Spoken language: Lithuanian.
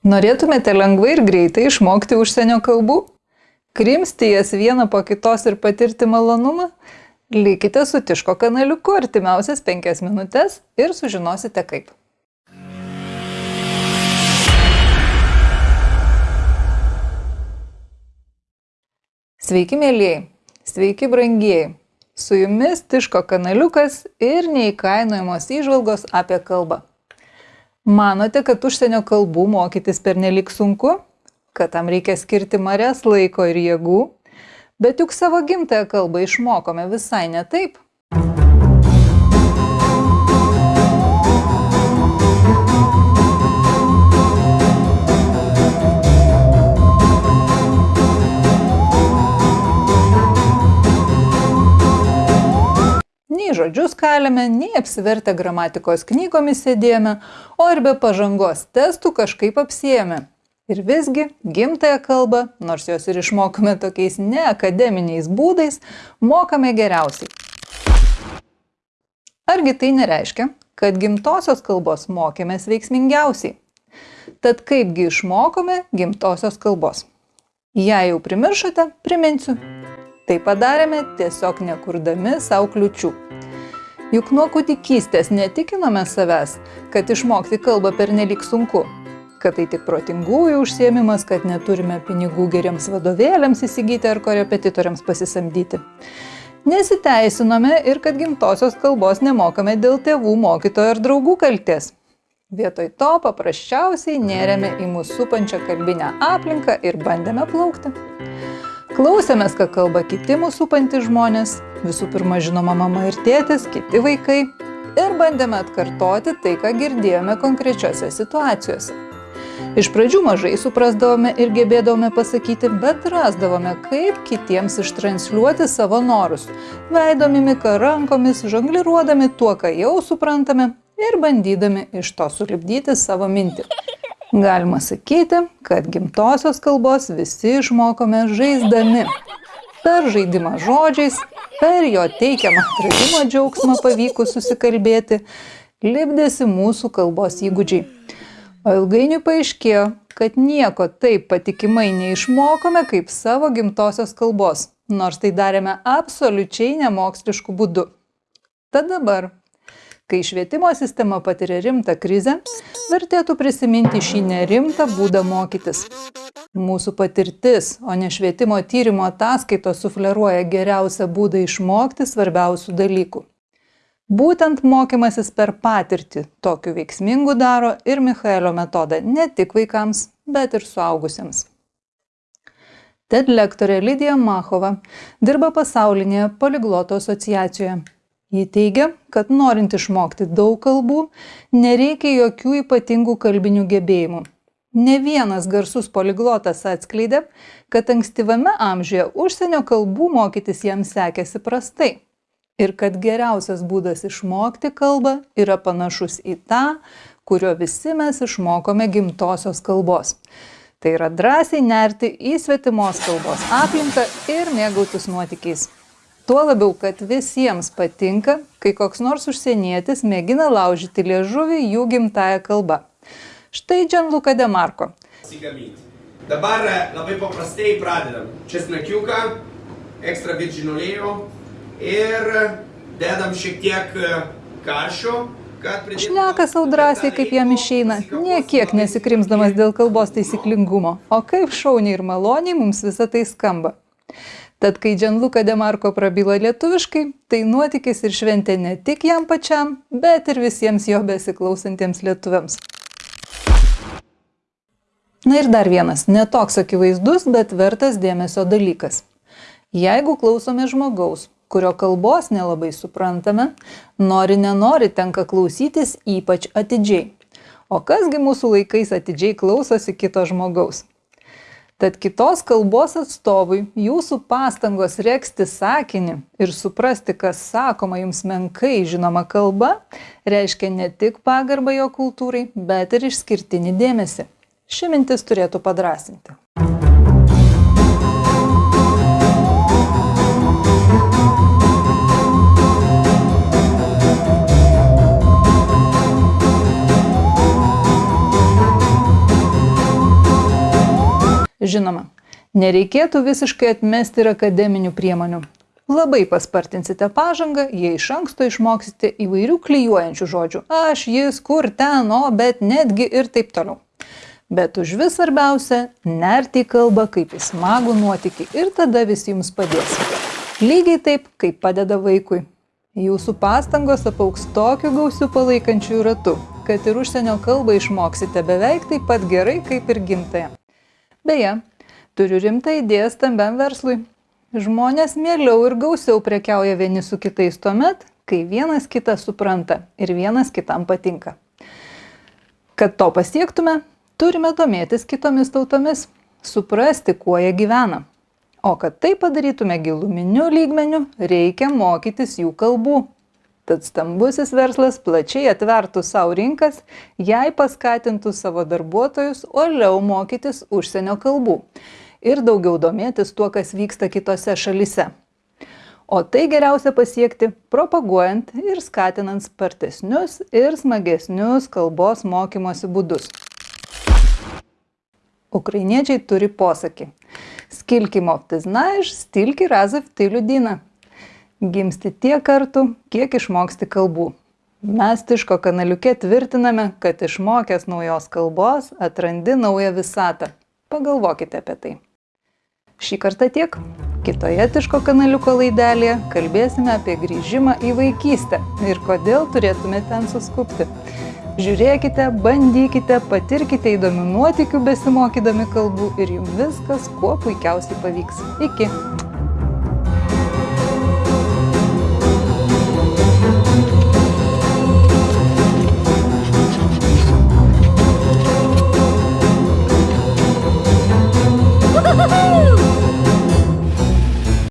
Norėtumėte lengvai ir greitai išmokti užsienio kalbų? Krimsti jas vieną po kitos ir patirti malonumą? Likite su Tiško kanaliuku artimiausias penkias minutės ir sužinosite kaip. Sveiki, mėlyjei! Sveiki, brangieji! Su jumis Tiško kanaliukas ir neįkainojamos įžvalgos apie kalbą. Manote, kad užsienio kalbų mokytis pernelik sunku, kad tam reikia skirti marės laiko ir jėgų, bet juk savo gimtąją kalbą išmokome visai ne taip. Nei žodžius kalėme, nei apsivertę gramatikos knygomis sėdėjome, o ir be pažangos testų kažkaip apsijėmė. Ir visgi gimtąją kalbą, nors jos ir išmokame tokiais neakademiniais būdais, mokame geriausiai. Argi tai nereiškia, kad gimtosios kalbos mokėmės veiksmingiausiai? Tad kaipgi išmokome gimtosios kalbos? Jei jau primiršote, priminsiu, Tai padarėme tiesiog nekurdami savo kliučių. Juk nuo kūdikystės netikinome savęs, kad išmokti kalbą per nelik sunku, kad tai tik protingųjų užsiemimas, kad neturime pinigų geriems vadovėliams įsigyti ar korepetitoriams pasisamdyti. Nesiteisinome ir kad gimtosios kalbos nemokame dėl tėvų, mokytojo ir draugų kalties. Vietoj to paprasčiausiai nėrėme į mūsų supančią kalbinę aplinką ir bandėme plaukti. Klausėmės, ką kalba kiti mūsų supantys žmonės, visų pirma žinoma mama ir tėtis, kiti vaikai, ir bandėme atkartoti tai, ką girdėjome konkrečiose situacijose. Iš pradžių mažai suprasdavome ir gebėdavome pasakyti, bet rasdavome, kaip kitiems ištransliuoti savo norus, veido mimika rankomis, žongliruodami tuo, ką jau suprantame ir bandydami iš to sulibdyti savo mintį. Galima sakyti, kad gimtosios kalbos visi išmokome žaisdami. Per žaidimą žodžiais, per jo teikiamą atradimo džiaugsmą pavykus susikalbėti, lipdėsi mūsų kalbos įgūdžiai. O ilgainiui paaiškėjo, kad nieko taip patikimai neišmokome kaip savo gimtosios kalbos, nors tai darėme absoliučiai nemoksliškų būdų. Tad dabar Kai švietimo sistema patiria rimtą krizę, vertėtų prisiminti šį nerimtą būdą mokytis. Mūsų patirtis, o ne švietimo tyrimo ataskaitos sufleruoja geriausią būdą išmokti svarbiausių dalykų. Būtent mokymasis per patirtį tokiu veiksmingu daro ir Michaelio metodą ne tik vaikams, bet ir suaugusiems. TED lektorė Lydija Machova dirba pasaulinėje poligloto asociacijoje Ji teigia, kad norint išmokti daug kalbų, nereikia jokių ypatingų kalbinių gebėjimų. Ne vienas garsus poliglotas atskleidė, kad ankstyvame amžiuje užsienio kalbų mokytis jam sekėsi prastai. Ir kad geriausias būdas išmokti kalbą yra panašus į tą, kurio visi mes išmokome gimtosios kalbos. Tai yra drąsiai nerti į svetimos kalbos aplinką ir mėgautis nuotykiais. Tuo labiau, kad visiems patinka, kai koks nors užsienietis mėgina laužyti liežuvį jų gimtają kalbą. Štai Gianluca Demarko. Dabar labai paprastai pradedam. Česnakiuką, ekstra virgin olėjo ir dedam šiek tiek karšio. Šneka savo drąsiai, kaip jam išeina, niekiek nesikrimsdamas dėl kalbos taisyklingumo, o kaip šauniai ir maloniai mums visą tai skamba. Tad kai Džanluka Demarko prabyla lietuviškai, tai nuotykis ir šventė ne tik jam pačiam, bet ir visiems jo besiklausantiems lietuviams. Na ir dar vienas, netoks akivaizdus, bet vertas dėmesio dalykas. Jeigu klausome žmogaus, kurio kalbos nelabai suprantame, nori nenori tenka klausytis ypač atidžiai. O kasgi mūsų laikais atidžiai klausosi kito žmogaus? Tad kitos kalbos atstovui jūsų pastangos reksti sakinį ir suprasti, kas sakoma jums menkai žinoma kalba, reiškia ne tik pagarbą jo kultūrai, bet ir išskirtinį dėmesį. Ši mintis turėtų padrasinti. Žinoma, nereikėtų visiškai atmesti ir akademinių priemonių. Labai paspartinsite pažangą, jei iš anksto išmoksite įvairių klyjuojančių žodžių. Aš, jis, kur, ten, o, bet, netgi ir taip toliau. Bet už vis svarbiausia - nerti į kalbą kaip į smagų nuotykį ir tada visi jums padės. Lygiai taip, kaip padeda vaikui. Jūsų pastangos apauks tokiu gausiu palaikančių ratu, kad ir užsienio kalbą išmoksite beveik taip pat gerai kaip ir gimtąją. Beje, turiu rimtą idėją stambiam verslui. Žmonės mieliau ir gausiau prekiauja vieni su kitais tuomet, kai vienas kitą supranta ir vienas kitam patinka. Kad to pasiektume, turime domėtis kitomis tautomis, suprasti, kuo jie gyvena. O kad tai padarytume giluminiu lygmeniu, reikia mokytis jų kalbų. Tad stambusis verslas plačiai atvertų savo rinkas, jei paskatintų savo darbuotojus uoliau mokytis užsienio kalbų ir daugiau domėtis tuo, kas vyksta kitose šalise. O tai geriausia pasiekti propaguojant ir skatinant spartesnius ir smagesnius kalbos mokymosi būdus. Ukrainiečiai turi posakį. Skilki mofti znaš, stilki razov tai liudina. Gimsti tiek kartų, kiek išmoksti kalbų. Mes Tiško kanaliuke tvirtiname, kad išmokęs naujos kalbos atrandi naują visatą. Pagalvokite apie tai. Šį kartą tiek. Kitoje Tiško kanaliuko laidelėje kalbėsime apie grįžimą į vaikystę ir kodėl turėtume ten suskupti. Žiūrėkite, bandykite, patirkite įdomių nuotikių besimokydami kalbų ir jums viskas kuo puikiausiai pavyks. Iki.